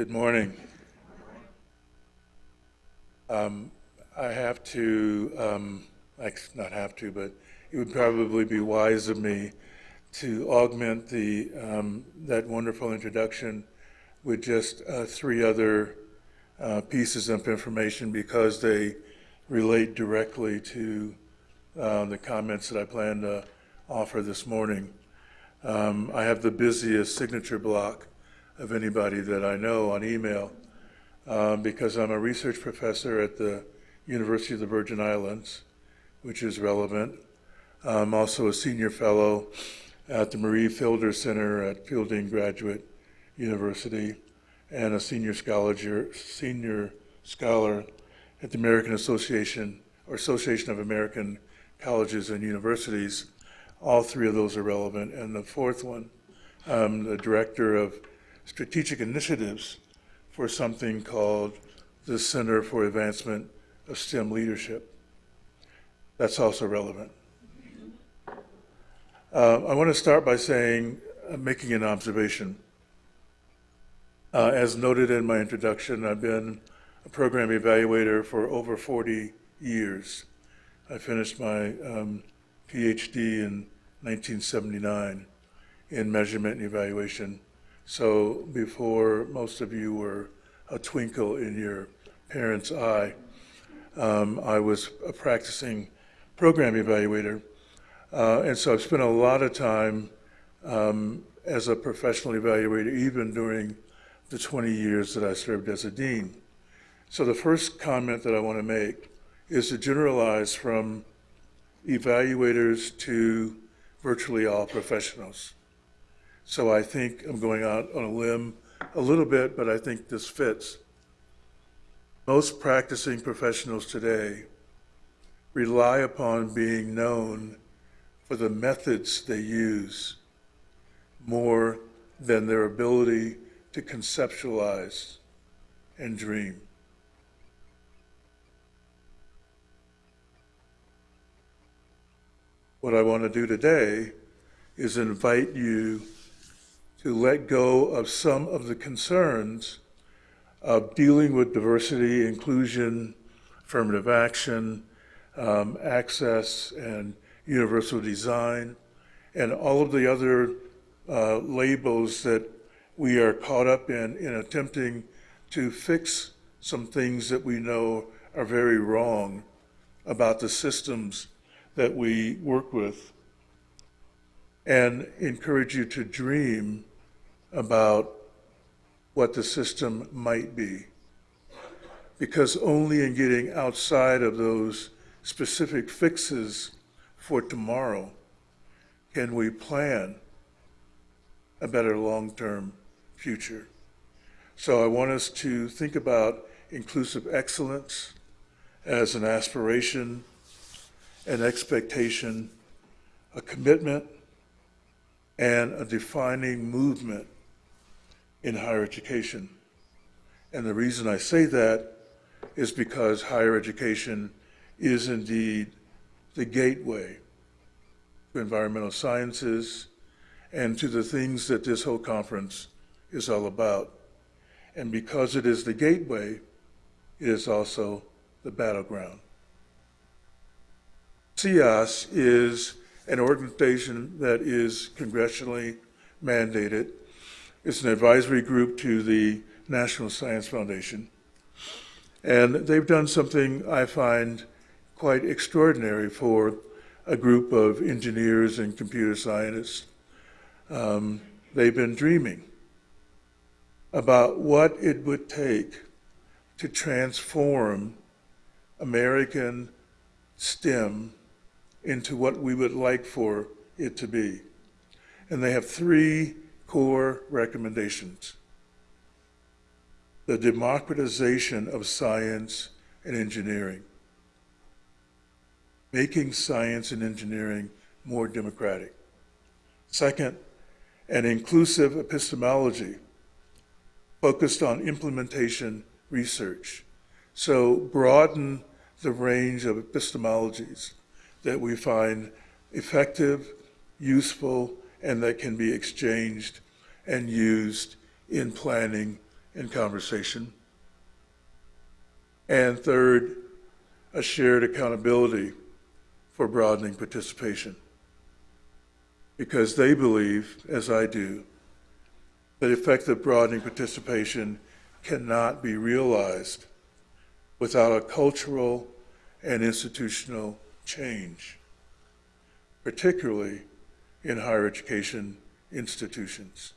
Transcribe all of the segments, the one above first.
Good morning. Um, I have to, um, like, not have to, but it would probably be wise of me to augment the, um, that wonderful introduction with just uh, three other uh, pieces of information because they relate directly to uh, the comments that I plan to offer this morning. Um, I have the busiest signature block of anybody that I know on email um, because I'm a research professor at the University of the Virgin Islands, which is relevant. I'm also a senior fellow at the Marie Fielder Center at Fielding Graduate University and a senior scholar, senior scholar at the American Association or Association of American Colleges and Universities. All three of those are relevant. And the fourth one, I'm the director of strategic initiatives for something called the Center for Advancement of STEM Leadership. That's also relevant. Uh, I want to start by saying, uh, making an observation. Uh, as noted in my introduction, I've been a program evaluator for over 40 years. I finished my um, PhD in 1979 in measurement and evaluation. So before most of you were a twinkle in your parents' eye, um, I was a practicing program evaluator. Uh, and so I've spent a lot of time um, as a professional evaluator, even during the 20 years that I served as a dean. So the first comment that I want to make is to generalize from evaluators to virtually all professionals. So I think I'm going out on a limb a little bit, but I think this fits. Most practicing professionals today rely upon being known for the methods they use more than their ability to conceptualize and dream. What I want to do today is invite you to let go of some of the concerns of dealing with diversity, inclusion, affirmative action, um, access, and universal design, and all of the other uh, labels that we are caught up in in attempting to fix some things that we know are very wrong about the systems that we work with and encourage you to dream about what the system might be. Because only in getting outside of those specific fixes for tomorrow can we plan a better long-term future. So I want us to think about inclusive excellence as an aspiration, an expectation, a commitment, and a defining movement in higher education. And the reason I say that is because higher education is indeed the gateway to environmental sciences and to the things that this whole conference is all about. And because it is the gateway, it is also the battleground. CEOSE is an organization that is congressionally mandated. It's an advisory group to the National Science Foundation. And they've done something I find quite extraordinary for a group of engineers and computer scientists. Um, they've been dreaming about what it would take to transform American STEM into what we would like for it to be. And they have three core recommendations. The democratization of science and engineering, making science and engineering more democratic. Second, an inclusive epistemology focused on implementation research. So broaden the range of epistemologies that we find effective, useful, and that can be exchanged and used in planning and conversation. And third, a shared accountability for broadening participation. Because they believe, as I do, that effective broadening participation cannot be realized without a cultural and institutional change, particularly in higher education institutions.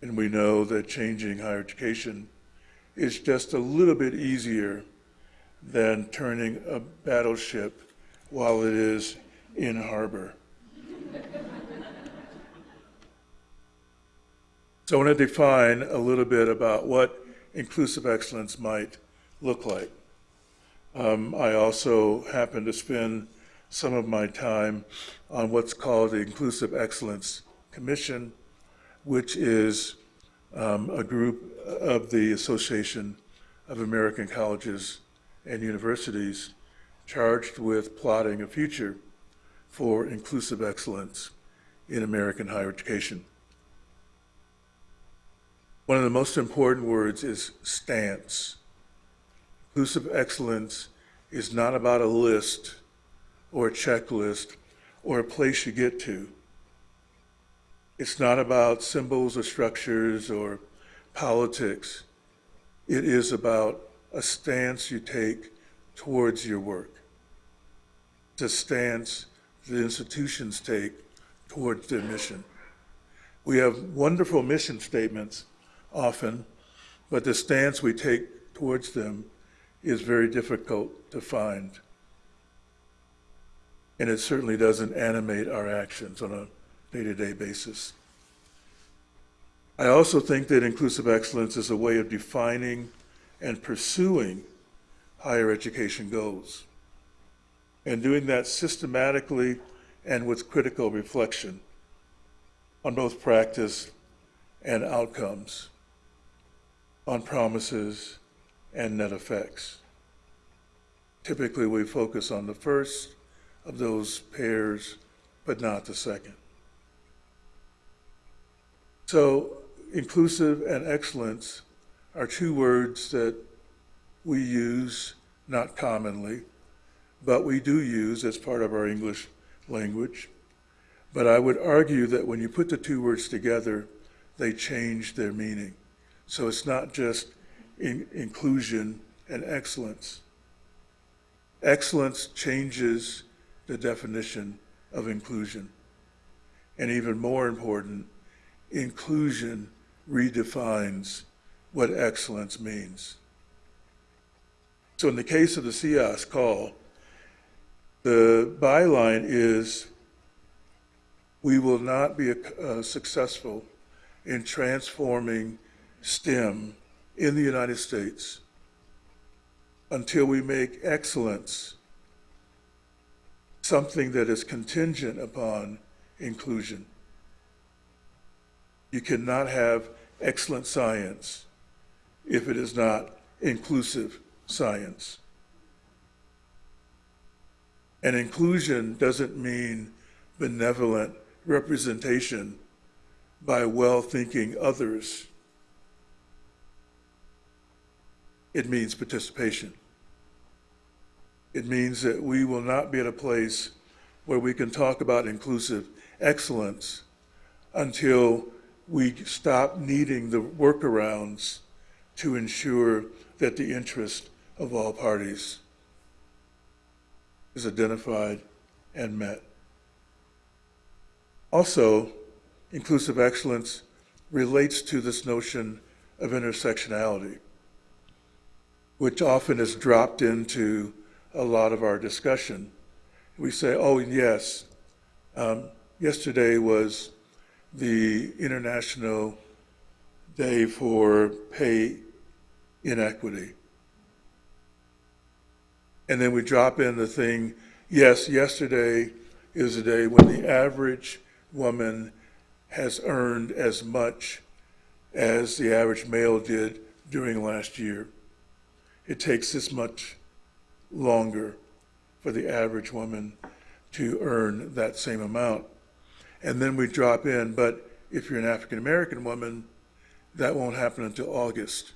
And we know that changing higher education is just a little bit easier than turning a battleship while it is in harbor. so I want to define a little bit about what inclusive excellence might look like. Um, I also happen to spend some of my time on what's called the Inclusive Excellence Commission, which is um, a group of the Association of American Colleges and Universities charged with plotting a future for inclusive excellence in American higher education. One of the most important words is stance. Inclusive excellence is not about a list or a checklist or a place you get to. It's not about symbols or structures or politics. It is about a stance you take towards your work. It's a stance the institutions take towards their mission. We have wonderful mission statements often, but the stance we take towards them is very difficult to find. And it certainly doesn't animate our actions on a day-to-day basis. I also think that inclusive excellence is a way of defining and pursuing higher education goals, and doing that systematically and with critical reflection on both practice and outcomes, on promises and net effects. Typically, we focus on the first of those pairs, but not the second. So, inclusive and excellence are two words that we use not commonly, but we do use as part of our English language. But I would argue that when you put the two words together, they change their meaning. So it's not just in inclusion and excellence. Excellence changes the definition of inclusion. And even more important, inclusion redefines what excellence means. So in the case of the CEOSE call, the byline is, we will not be uh, successful in transforming STEM in the United States until we make excellence something that is contingent upon inclusion. You cannot have excellent science if it is not inclusive science. And inclusion doesn't mean benevolent representation by well-thinking others. It means participation. It means that we will not be at a place where we can talk about inclusive excellence until we stop needing the workarounds to ensure that the interest of all parties is identified and met. Also, inclusive excellence relates to this notion of intersectionality, which often is dropped into a lot of our discussion. We say, oh, yes, um, yesterday was the International Day for Pay Inequity. And then we drop in the thing, yes, yesterday is a day when the average woman has earned as much as the average male did during last year. It takes this much longer for the average woman to earn that same amount. And then we drop in, but if you're an African American woman, that won't happen until August.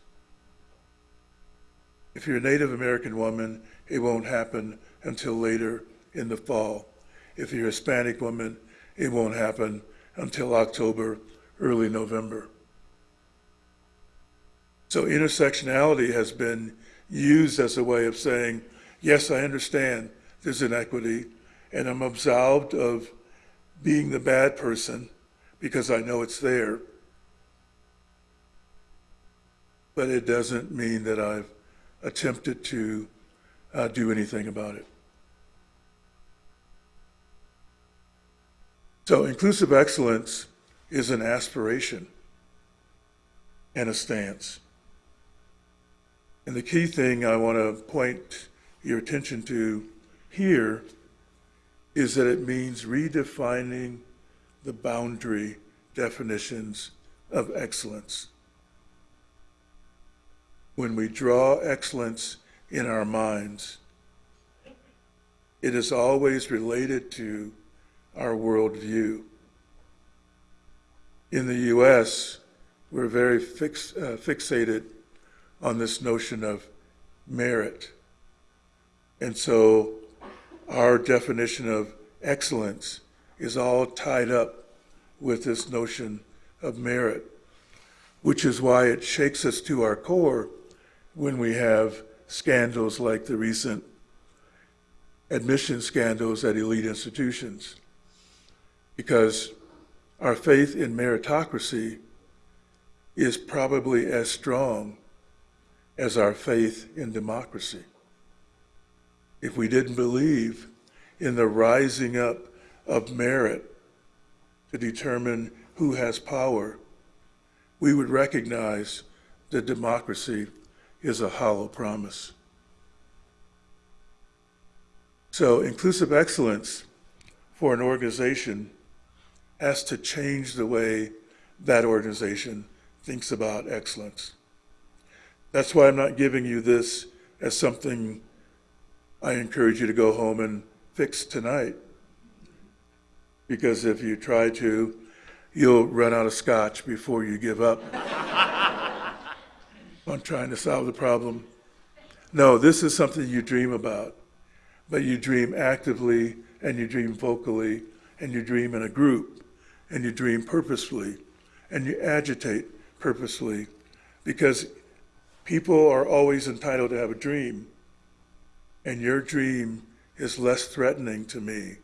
If you're a Native American woman, it won't happen until later in the fall. If you're a Hispanic woman, it won't happen until October, early November. So intersectionality has been used as a way of saying, yes, I understand there's inequity, and I'm absolved of being the bad person because I know it's there. But it doesn't mean that I've attempted to uh, do anything about it. So inclusive excellence is an aspiration and a stance. And the key thing I want to point your attention to here is that it means redefining the boundary definitions of excellence. When we draw excellence in our minds, it is always related to our worldview. In the U.S., we're very fix, uh, fixated on this notion of merit. And so our definition of excellence is all tied up with this notion of merit, which is why it shakes us to our core when we have scandals like the recent admission scandals at elite institutions. Because our faith in meritocracy is probably as strong as our faith in democracy. If we didn't believe in the rising up of merit to determine who has power, we would recognize that democracy is a hollow promise. So inclusive excellence for an organization has to change the way that organization thinks about excellence. That's why I'm not giving you this as something I encourage you to go home and fix tonight. Because if you try to, you'll run out of scotch before you give up on trying to solve the problem. No, this is something you dream about, but you dream actively and you dream vocally and you dream in a group and you dream purposefully and you agitate purposefully because People are always entitled to have a dream, and your dream is less threatening to me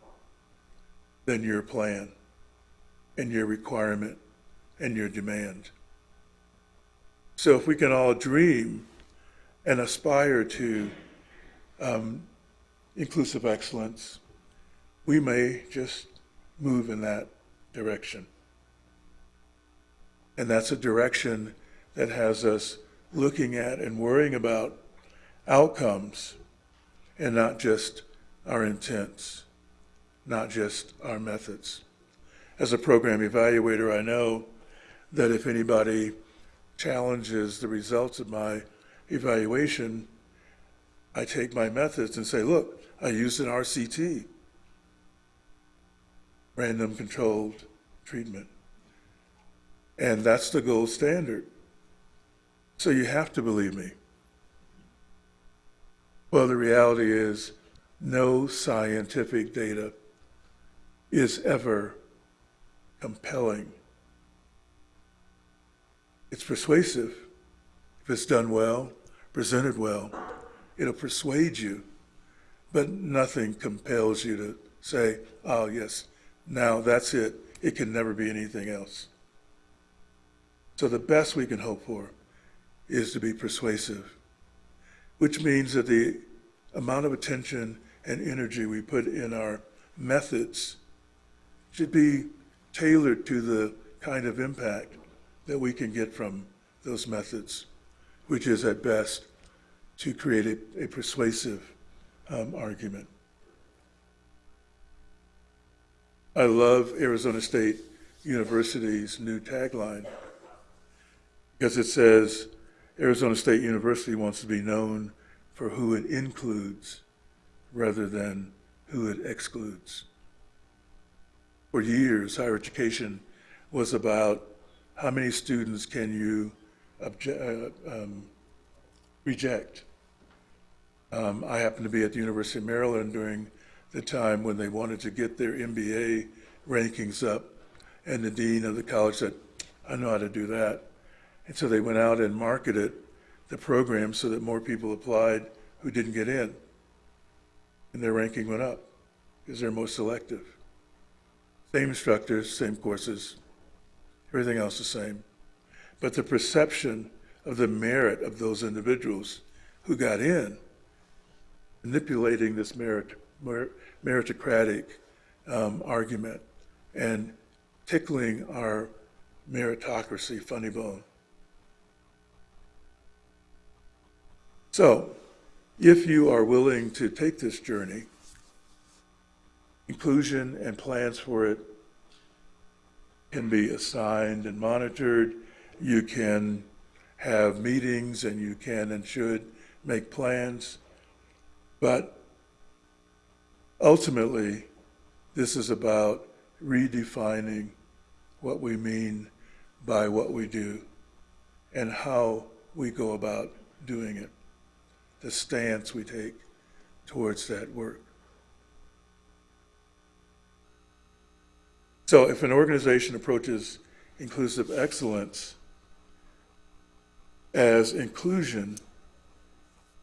than your plan and your requirement and your demand. So if we can all dream and aspire to um, inclusive excellence, we may just move in that direction. And that's a direction that has us looking at and worrying about outcomes and not just our intents, not just our methods. As a program evaluator, I know that if anybody challenges the results of my evaluation, I take my methods and say, look, I used an RCT, random controlled treatment. And that's the gold standard. So you have to believe me. Well, the reality is no scientific data is ever compelling. It's persuasive if it's done well, presented well. It'll persuade you, but nothing compels you to say, oh, yes, now that's it. It can never be anything else. So the best we can hope for is to be persuasive, which means that the amount of attention and energy we put in our methods should be tailored to the kind of impact that we can get from those methods, which is at best to create a, a persuasive um, argument. I love Arizona State University's new tagline because it says, Arizona State University wants to be known for who it includes rather than who it excludes. For years, higher education was about how many students can you uh, um, reject? Um, I happened to be at the University of Maryland during the time when they wanted to get their MBA rankings up, and the dean of the college said, I know how to do that. And so they went out and marketed the program so that more people applied who didn't get in. And their ranking went up because they're most selective. Same instructors, same courses, everything else the same. But the perception of the merit of those individuals who got in, manipulating this merit, meritocratic um, argument and tickling our meritocracy funny bone. So, if you are willing to take this journey, inclusion and plans for it can be assigned and monitored. You can have meetings and you can and should make plans. But ultimately, this is about redefining what we mean by what we do and how we go about doing it, the stance we take towards that work. So if an organization approaches inclusive excellence as inclusion,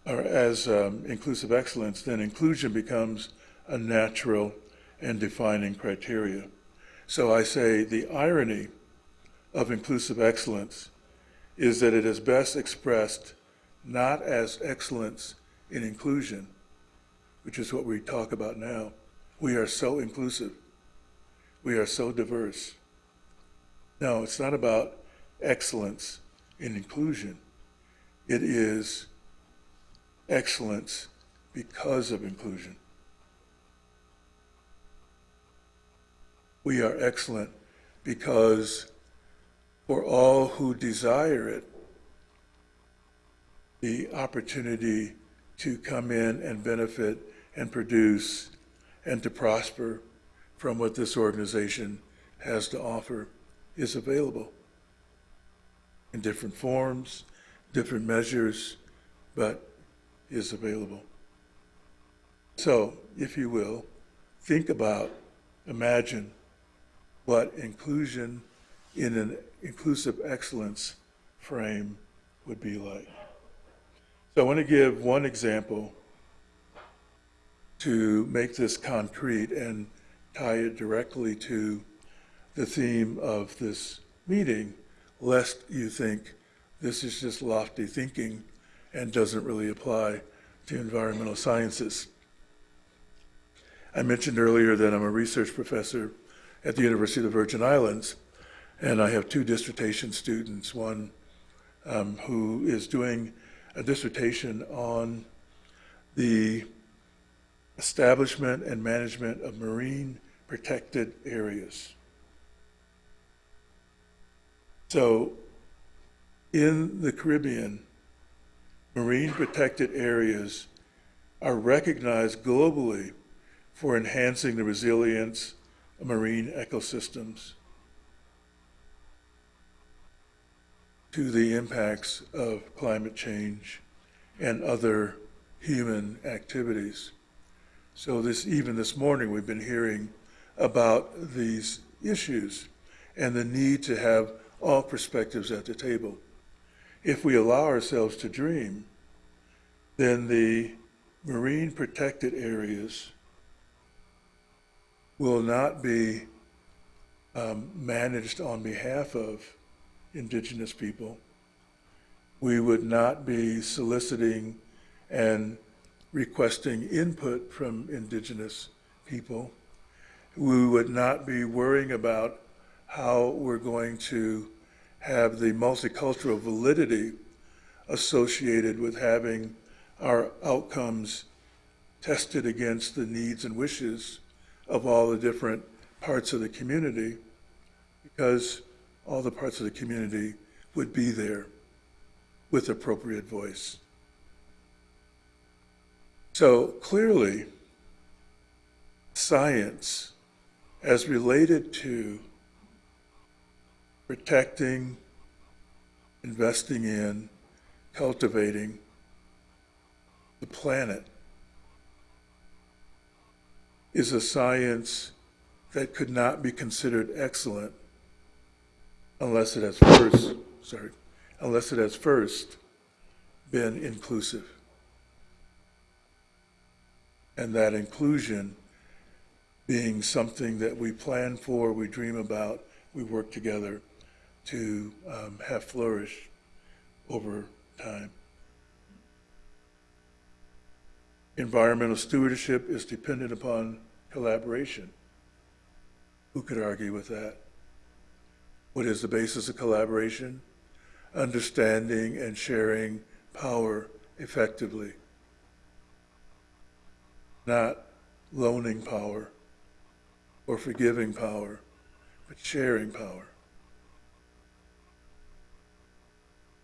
or as um, inclusive excellence, then inclusion becomes a natural and defining criteria. So I say the irony of inclusive excellence is that it is best expressed not as excellence in inclusion, which is what we talk about now. We are so inclusive. We are so diverse. No, it's not about excellence in inclusion. It is excellence because of inclusion. We are excellent because for all who desire it, the opportunity to come in and benefit and produce and to prosper from what this organization has to offer is available in different forms, different measures, but is available. So, if you will, think about, imagine what inclusion in an inclusive excellence frame would be like. So I want to give one example to make this concrete and tie it directly to the theme of this meeting, lest you think this is just lofty thinking and doesn't really apply to environmental sciences. I mentioned earlier that I'm a research professor at the University of the Virgin Islands, and I have two dissertation students, one um, who is doing a dissertation on the establishment and management of marine protected areas. So in the Caribbean, marine protected areas are recognized globally for enhancing the resilience of marine ecosystems to the impacts of climate change and other human activities. So this even this morning we've been hearing about these issues and the need to have all perspectives at the table. If we allow ourselves to dream, then the marine protected areas will not be um, managed on behalf of indigenous people. We would not be soliciting and requesting input from indigenous people. We would not be worrying about how we're going to have the multicultural validity associated with having our outcomes tested against the needs and wishes of all the different parts of the community because all the parts of the community would be there with appropriate voice. So clearly, science, as related to protecting, investing in, cultivating the planet is a science that could not be considered excellent unless it has first, sorry, unless it has first been inclusive. And that inclusion being something that we plan for, we dream about, we work together to um, have flourish over time. Environmental stewardship is dependent upon collaboration. Who could argue with that? What is the basis of collaboration? Understanding and sharing power effectively, not loaning power or forgiving power, but sharing power.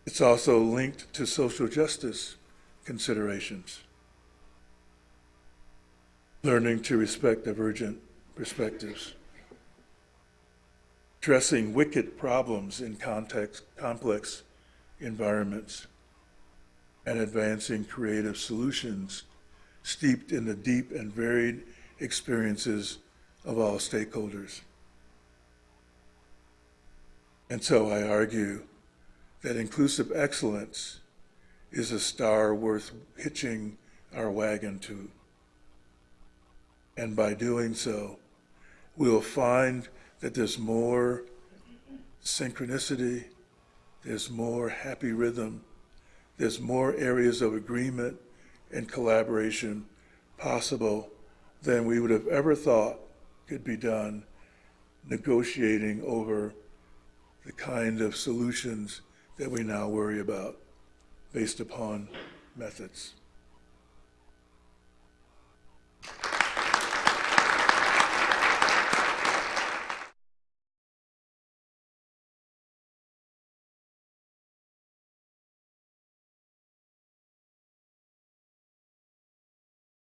It's also linked to social justice considerations. Learning to respect divergent perspectives. Addressing wicked problems in context, complex environments. And advancing creative solutions steeped in the deep and varied experiences of all stakeholders. And so I argue that inclusive excellence is a star worth hitching our wagon to. And by doing so, we'll find that there's more synchronicity, there's more happy rhythm, there's more areas of agreement and collaboration possible than we would have ever thought could be done negotiating over the kind of solutions that we now worry about based upon methods.